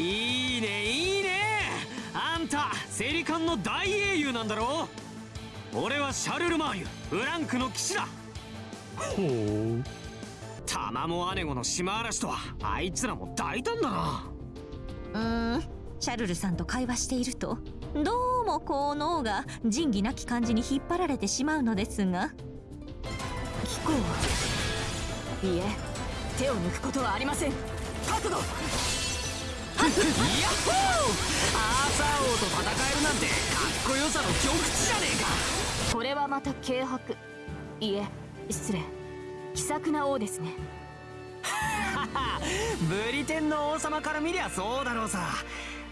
いいねいいね。あんたセリカンの大英雄なんだろ？俺はシャルルマーユフランクの騎士だ。ほう。タマモアネゴの島嵐とはあいつらも大胆だな。うーんシャルルさんと会話しているとどうもこう脳が仁義なき感じに引っ張られてしまうのですが。聞こういいえ手を抜くことはありません。覚悟ヤッホー。アーサー王と戦えるなんてかっこよさの極致じゃねえか。これはまた軽薄。いえ失礼。気さくな王ですね。ブリテンの王様から見りゃそうだろうさ。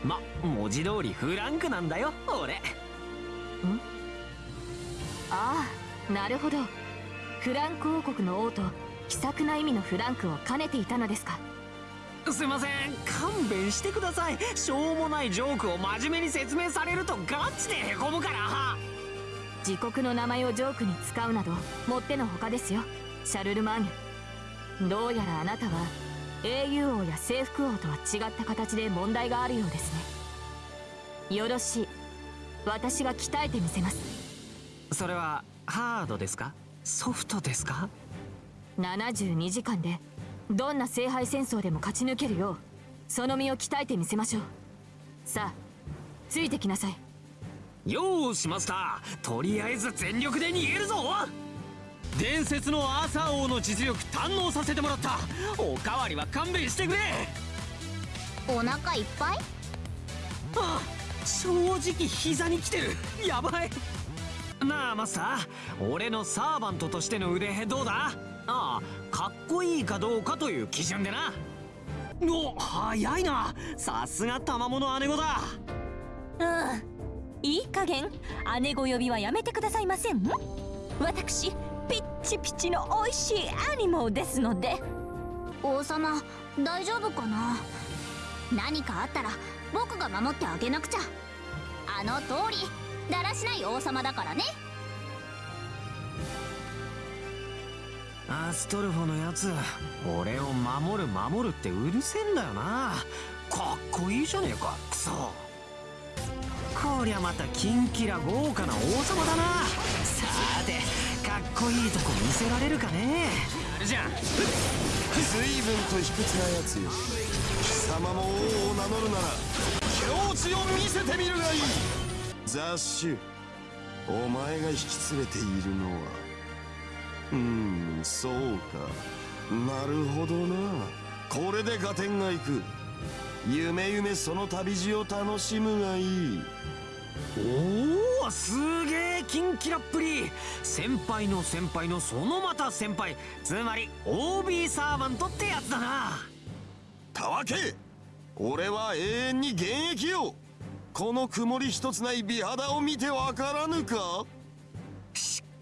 ま文字通りフランクなんだよ俺。んああなるほどフランク王国の王と気さくな意味のフランクを兼ねていたのですかすいません勘弁してください。しょうもないジョークを真面目に説明されるとガチでへこむから。自国の名前をジョークに使うなどもってのほかですよ。シャルルマーニュどうやらあなたは英雄王や征服王とは違った形で問題があるようですね。よろしい。私が鍛えてみせます。それはハードですか？ソフトですか？72時間でどんな聖杯戦争でも勝ち抜けるようその身を鍛えてみせましょう。さあついてきなさい。よーしマスター。とりあえず全力で逃げるぞ。伝説のアーサー王の実力堪能させてもらった。おかわりは勘弁してくれ。お腹いっぱい？あ正直膝に来てる。やばい。なあマスター。俺のサーバントとしての腕どうだ？ああかっこいいかどうかという基準でな。お早いな。さすが賜物姉子だ。うん。いい加減姉子呼びはやめてくださいません。私ピッチピチの美味しいアニモですので。王様大丈夫かな？何かあったら僕が守ってあげなくちゃ。あの通りだらしない王様だからねアストルフォのやつ俺を守る守るってうるせえんだよな。かっこいいじゃねえかクソ。こりゃまたキンキラ豪華な王様だな。さーてかっこいいとこ見せられるかね。やるじゃん。随分と卑屈なやつよ。貴様も王を名乗るなら境地を見せてみるがいい。雑種お前が引き連れているのは。うーんそうか。なるほどな。これで合点がいく。夢夢その旅路を楽しむがいい。おおすげえキンキラっぷり。先輩の先輩のそのまた先輩。つまり OB サーバントってやつだな。たわけ。俺は永遠に現役よ。この曇り一つない美肌を見てわからぬか？し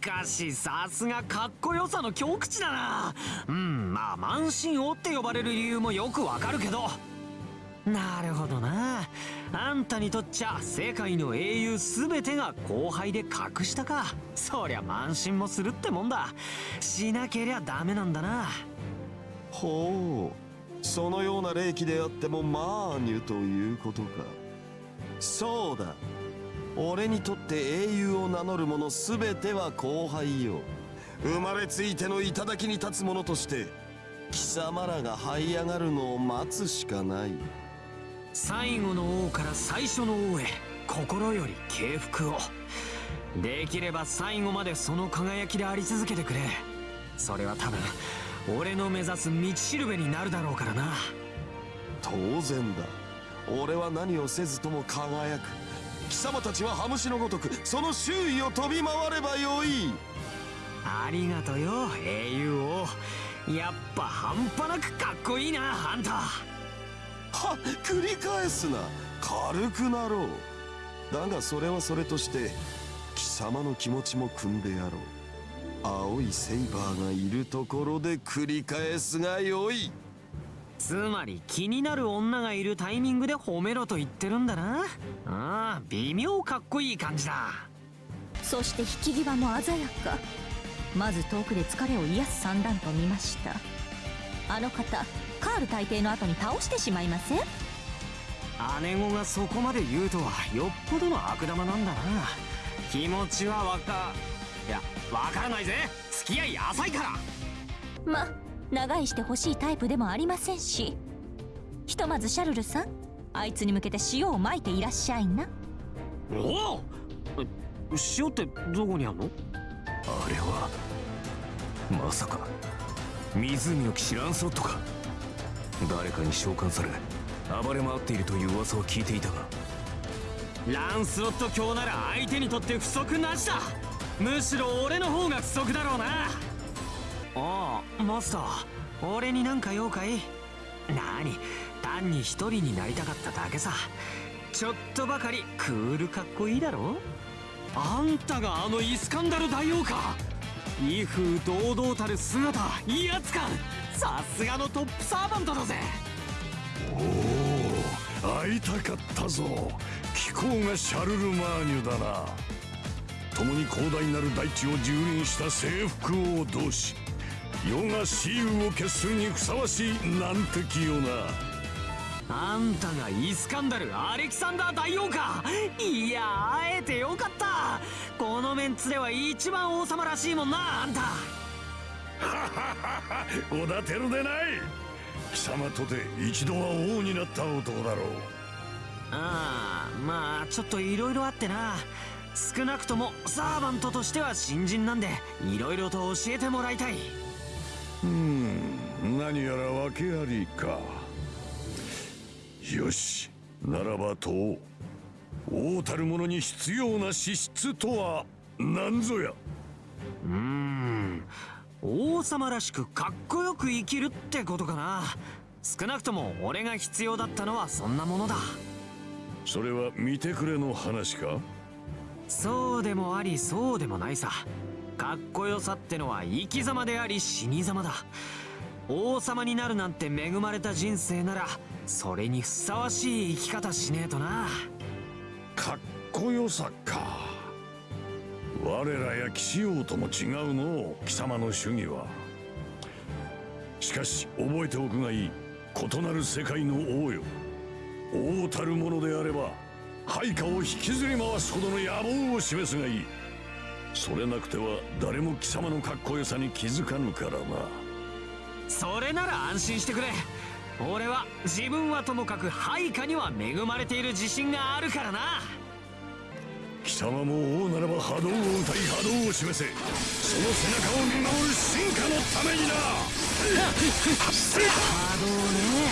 かしさすがかっこよさの極致だな。うんまあ満身王って呼ばれる理由もよくわかるけど。なるほどな。あんたにとっちゃ世界の英雄全てが後輩で格下か。そりゃ慢心もするってもんだ。しなけりゃダメなんだな。ほうそのような霊気であってもマーニュということか。そうだ。俺にとって英雄を名乗る者全ては後輩よ。生まれついての頂に立つ者として貴様らが這い上がるのを待つしかない。最後の王から最初の王へ心より敬服を。できれば最後までその輝きであり続けてくれ。それは多分俺の目指す道しるべになるだろうからな。当然だ。俺は何をせずとも輝く貴様たちはハムシのごとくその周囲を飛び回ればよい。ありがとよ英雄王やっぱ半端なくかっこいいなあんたは繰り返すな。軽くなろう。だがそれはそれとして貴様の気持ちも汲んでやろう。青いセイバーがいるところで繰り返すがよいつまり気になる女がいるタイミングで褒めろと言ってるんだな。ああ微妙かっこいい感じだ。そして引き際も鮮やか。まず遠くで疲れを癒す三段と見ました。あの方カール大帝の後に倒してしまいません？姉子がそこまで言うとはよっぽどの悪玉なんだな。気持ちはわかいやわからないぜ。付き合い浅いから。ま長いしてほしいタイプでもありませんし。ひとまずシャルルさんあいつに向けて塩をまいていらっしゃいな。おおえ塩ってどこにあんの？あれはまさか湖の騎士ランソットか。誰かに召喚され暴れ回っているという噂を聞いていたが。ランスロット卿なら相手にとって不足なしだ。むしろ俺の方が不足だろうなああマスター俺になんか用かい？なに単に一人になりたかっただけさ。ちょっとばかりクールかっこいいだろ？あんたがあのイスカンダル大王か？威風堂々たる姿威圧感。さすがのトップサーバントだぜ。おお会いたかったぞ。貴公がシャルルマーニュだな。共に広大なる大地を蹂躙した征服王同士。世が雌雄を決するにふさわしい難敵よな。あんたがイスカンダルアレキサンダー大王か。いや会えてよかった。このメンツでは一番王様らしいもんなあんた。おだてるでない。貴様とて一度は王になった男だろう。ああまあちょっと色々あってな。少なくともサーバントとしては新人なんで色々と教えてもらいたいうーん。何やら訳ありか。よし。ならばと王たる者に必要な資質とは何ぞや。うーん。王様らしくかっこよく生きるってことかな。少なくとも俺が必要だったのはそんなものだ。それは見てくれの話か？そうでもありそうでもないさかっこよさってのは生き様であり死に様だ。王様になるなんて恵まれた人生ならそれにふさわしい生き方しねえとな。かっこよさか。我らや騎士王とも違うの貴様の主義は。しかし覚えておくがいい異なる世界の王よ。王たるものであれば配下を引きずり回すほどの野望を示すがいい。それなくては誰も貴様のかっこよさに気づかぬからな。それなら安心してくれ。俺は自分はともかく配下には恵まれている自信があるからな。貴様も王ならば波動を歌い波動を示せ。その背中を見守る進化のためにな。波動ね。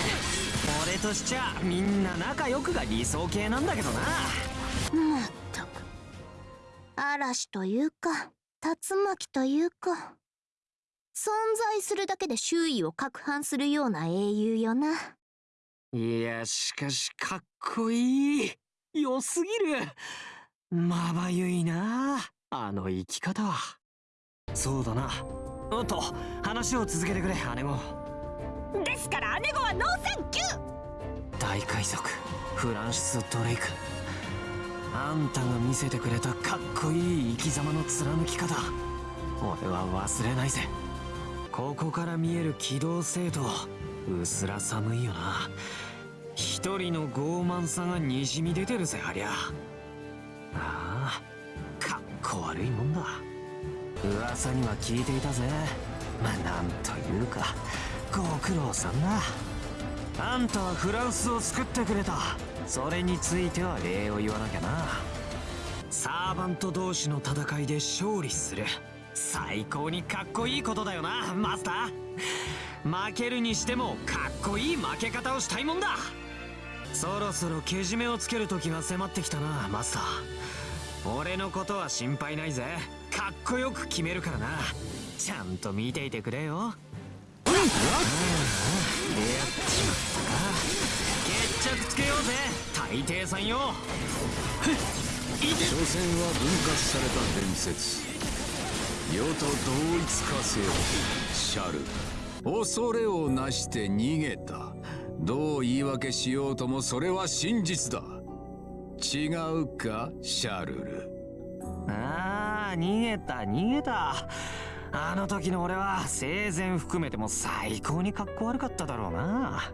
俺としちゃみんな仲良くが理想系なんだけどな。まっ嵐というか竜巻というか存在するだけで周囲を攪拌するような英雄よな。いやしかしかっこいい。良すぎる。まばゆいなあの生き方は。そうだな。おっと話を続けてくれ姉子ですから姉子はノーサンキュー。大海賊フランシス・ドレイクあんたが見せてくれたかっこいい生き様の貫き方俺は忘れないぜ。ここから見える機動性とうすら寒いよな。一人の傲慢さがにじみ出てるぜありゃ。ああかっこ悪いもんだ。噂には聞いていたぜ。まあなんというか。ご苦労さんだあんたはフランスを救ってくれた。それについては礼を言わなきゃな。サーバント同士の戦いで勝利する。最高にかっこいいことだよなマスター。負けるにしてもかっこいい負け方をしたいもんだ。そろそろけじめをつける時が迫ってきたなマスター。俺のことは心配ないぜ。かっこよく決めるからな。ちゃんと見ていてくれよ。決着つけようぜ大帝さん。よ所詮は分割された伝説世と同一化せよシャル恐れをなして逃げたどう言い訳しようともそれは真実だ違うかシャルルああ逃げた逃げたあの時の俺は生前含めても最高にかっこ悪かっただろうな。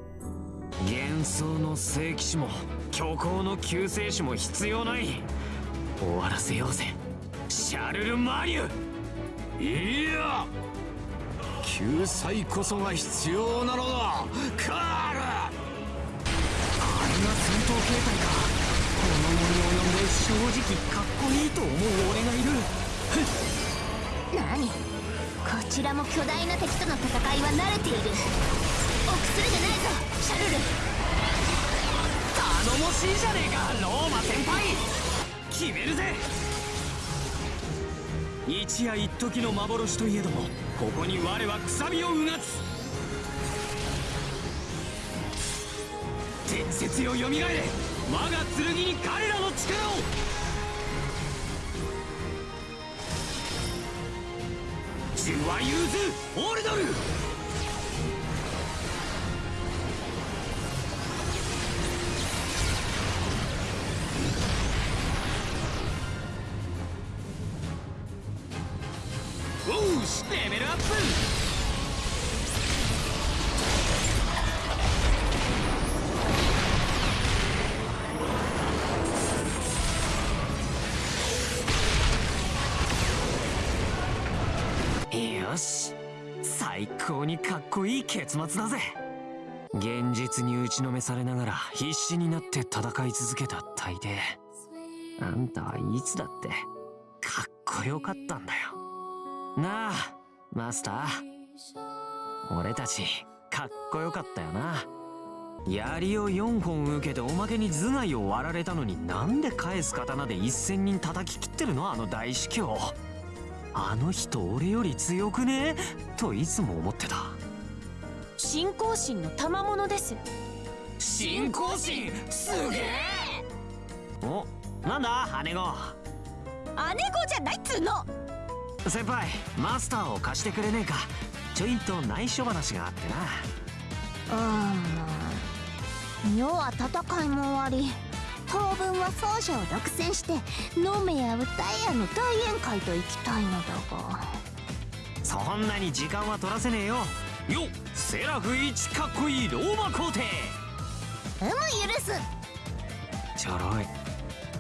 幻想の聖騎士も虚構の救世主も必要ない。終わらせようぜ。シャルル・マリュいや救済こそが必要なのだ。カール。あれが戦闘形態か。この森を呼んで正直かっこいいと思う俺がいる。何？ちらも巨大な敵との戦いは慣れている。臆するでないぞシャルル。頼もしいじゃねえかローマ先輩。決めるぜ。一夜一時の幻といえどもここに我はくさびをうがつ。伝説よよみがえれ。我が剣に彼らの力を。ジュワユーズ・オルドルおうしレベルアップよし。最高にかっこいい結末だぜ。現実に打ちのめされながら必死になって戦い続けた大抵。あんたはいつだってかっこよかったんだよ。なあマスター。俺たちかっこよかったよな。槍を4本受けておまけに頭蓋を割られたのになんで返す刀で一千人叩き切ってるの？あの大司教。あの人俺より強くね？といつも思ってた。信仰心の賜物です。信仰心？すげえ！おなんだ？姉子。姉子じゃないっつうの！先輩マスターを貸してくれねえか。ちょいと内緒話があってな。うん世は戦いも終わり当分は奏者を独占して飲めや歌えやの大宴会と行きたいのだが。そんなに時間は取らせねえよ。よセラフ一かっこいいローマ皇帝。うむ許す。ちょろい